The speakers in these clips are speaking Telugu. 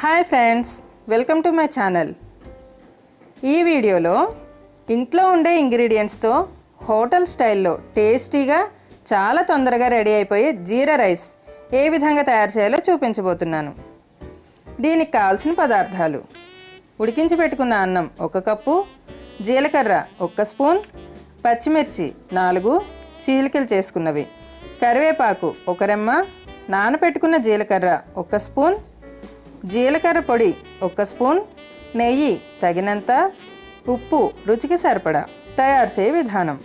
Hi friends welcome to my channel. ఈ వీడియోలో ఇంట్లో ఉండే ఇంగ్రీడియంట్స్తో హోటల్ స్టైల్లో టేస్టీగా చాలా తొందరగా రెడీ అయిపోయే జీరా రైస్ ఏ విధంగా తయారు చేయాలో చూపించబోతున్నాను. దీనికి కావాల్సిన పదార్థాలు. ఉడికించి పెట్టుకున్న అన్నం ఒక కప్పు జీలకర్ర ఒక్క స్పూన్ పచ్చిమిర్చి నాలుగు చీలికలు చేసుకున్నవి. కరివేపాకు ఒక రెమ్మ నానపెట్టుకున్న జీలకర్ర ఒక స్పూన్ జీలకర్ర పొడి ఒక స్పూన్ నెయ్యి తగినంత ఉప్పు రుచికి సరిపడా తయారు చేయ విధానం.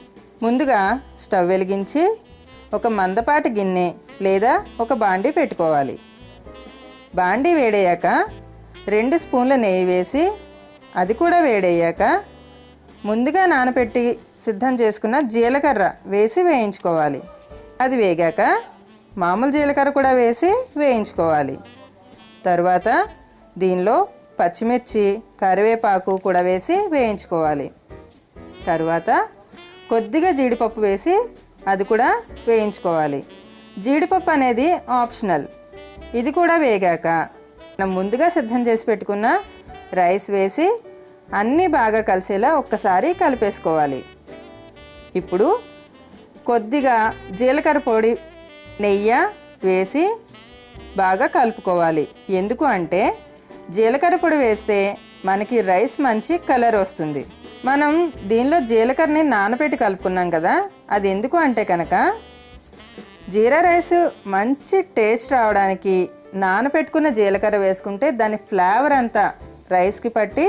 ముందుగా స్టవ్ వెలిగించి ఒక మందపాటి గిన్నె లేదా ఒక బాండీ పెట్టుకోవాలి. బాండీ వేడయ్యాక రెండు స్పూన్ల నెయ్యి వేసి అది కూడా వేడయ్యాక ముందుగా నానబెట్టి సిద్ధం చేసుకున్న జీలకర్ర వేసి వేయించుకోవాలి. అది వేగాక మామూలు జీలకర్ర కూడా వేసి వేయించుకోవాలి. తర్వాత దీనిలో పచ్చిమిర్చి కరివేపాకు కూడా వేసి వేయించుకోవాలి. తరువాత కొద్దిగా జీడిపప్పు వేసి అది కూడా వేయించుకోవాలి. జీడిపప్పు అనేది ఆప్షనల్. ఇది కూడా వేగాక మనం ముందుగా సిద్ధం చేసి పెట్టుకున్న రైస్ వేసి అన్నీ బాగా కలిసేలా ఒక్కసారి కలిపేసుకోవాలి. ఇప్పుడు కొద్దిగా జీలకర్ర పొడి నెయ్యి వేసి బాగా కలుపుకోవాలి. ఎందుకు అంటే జీలకర్ర పొడి వేస్తే మనకి రైస్ మంచి కలర్ వస్తుంది. మనం దీనిలో జీలకర్రని నానబెట్టి కలుపుకున్నాం కదా అది ఎందుకు అంటే కనుక జీరా రైస్ మంచి టేస్ట్ రావడానికి నానబెట్టుకున్న జీలకర్ర వేసుకుంటే దాని ఫ్లేవర్ అంతా రైస్కి పట్టి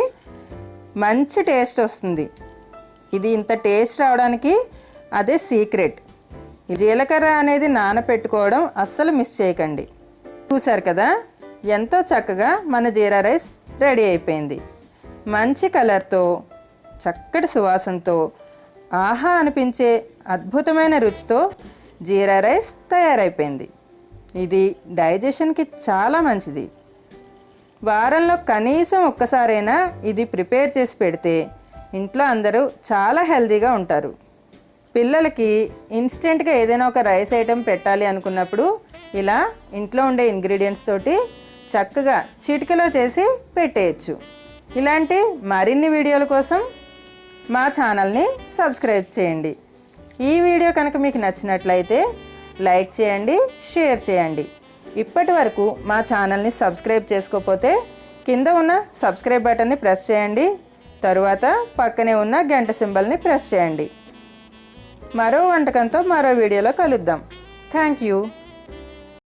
మంచి టేస్ట్ వస్తుంది. ఇది ఇంత టేస్ట్ రావడానికి అదే సీక్రెట్. జీలకర్ర అనేది నానపెట్టుకోవడం అస్సలు మిస్ చేయకండి. చూశారు కదా? ఎంతో చక్కగా మన జీరా రైస్ రెడీ అయిపోయింది. మంచి కలర్తో చక్కటి సువాసనతో ఆహా అనిపించే అద్భుతమైన రుచితో జీరా రైస్ తయారైపోయింది. ఇది డైజెషన్కి చాలా మంచిది. వారంలో కనీసం ఒక్కసారైనా ఇది ప్రిపేర్ చేసి పెడితే ఇంట్లో అందరూ చాలా హెల్తీగా ఉంటారు. పిల్లలకి ఇన్స్టెంట్గా ఏదైనా ఒక రైస్ ఐటెం పెట్టాలి అనుకున్నప్పుడు ఇలా ఇంట్లో ఉండే ఇంగ్రీడియంట్స్ తోటి చక్కగా చిటికలో చేసి పెట్టేయచ్చు. ఇలాంటి మరిన్ని వీడియోల కోసం మా ఛానల్ని సబ్స్క్రైబ్ చేయండి. ఈ వీడియో కనుక మీకు నచ్చినట్లయితే లైక్ చేయండి షేర్ చేయండి. ఇప్పటి వరకు మా ఛానల్ని సబ్స్క్రైబ్ చేసుకోకపోతే కింద ఉన్న సబ్స్క్రైబ్ బటన్ని ప్రెస్ చేయండి తరువాత పక్కనే ఉన్న గంట సింబల్ని ప్రెస్ చేయండి. మరో వంటకంతో మరో వీడియోలో కలుద్దాం. Thank you.